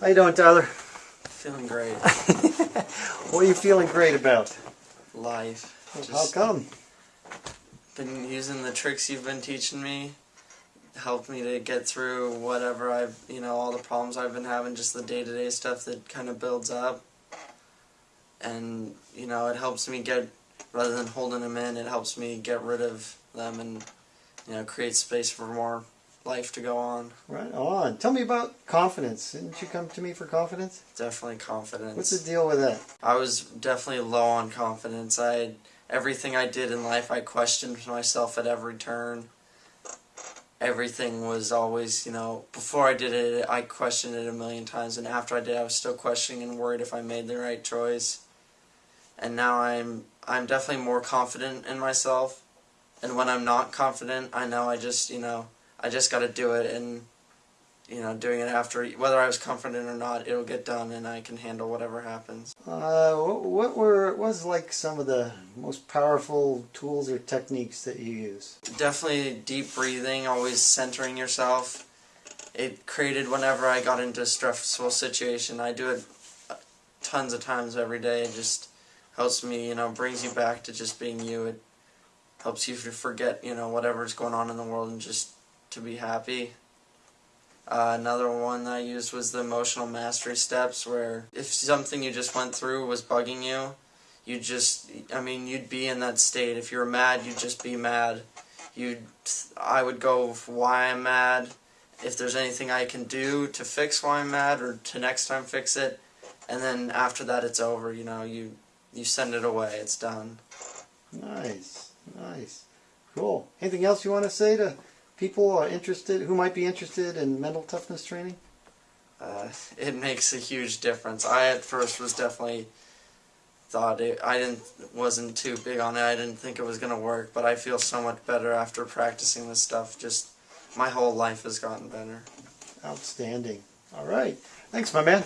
How you doing, Tyler? Feeling great. what are you feeling great about? Life. How come? Been using the tricks you've been teaching me. Helped me to get through whatever I've, you know, all the problems I've been having, just the day-to-day stuff that kind of builds up. And, you know, it helps me get, rather than holding them in, it helps me get rid of them and, you know, create space for more life to go on. Right on. Tell me about confidence. Didn't you come to me for confidence? Definitely confidence. What's the deal with that? I was definitely low on confidence. I had, everything I did in life, I questioned myself at every turn. Everything was always, you know, before I did it, I questioned it a million times, and after I did, I was still questioning and worried if I made the right choice. And now I'm, I'm definitely more confident in myself. And when I'm not confident, I know I just, you know, I just got to do it, and you know, doing it after whether I was confident or not, it'll get done, and I can handle whatever happens. Uh, what were what was like some of the most powerful tools or techniques that you use? Definitely deep breathing, always centering yourself. It created whenever I got into a stressful situation. I do it tons of times every day. It just helps me, you know, brings you back to just being you. It helps you to forget, you know, whatever's going on in the world and just to be happy. Uh, another one I used was the emotional mastery steps, where if something you just went through was bugging you, you just, I mean, you'd be in that state. If you were mad, you'd just be mad. You'd, I would go why I'm mad, if there's anything I can do to fix why I'm mad, or to next time fix it, and then after that it's over. You know, you you send it away. It's done. Nice, nice, cool. Anything else you want to say to? People are interested who might be interested in mental toughness training? Uh, it makes a huge difference. I at first was definitely thought it, I didn't wasn't too big on it. I didn't think it was gonna work, but I feel so much better after practicing this stuff. Just my whole life has gotten better. Outstanding. All right. Thanks, my man.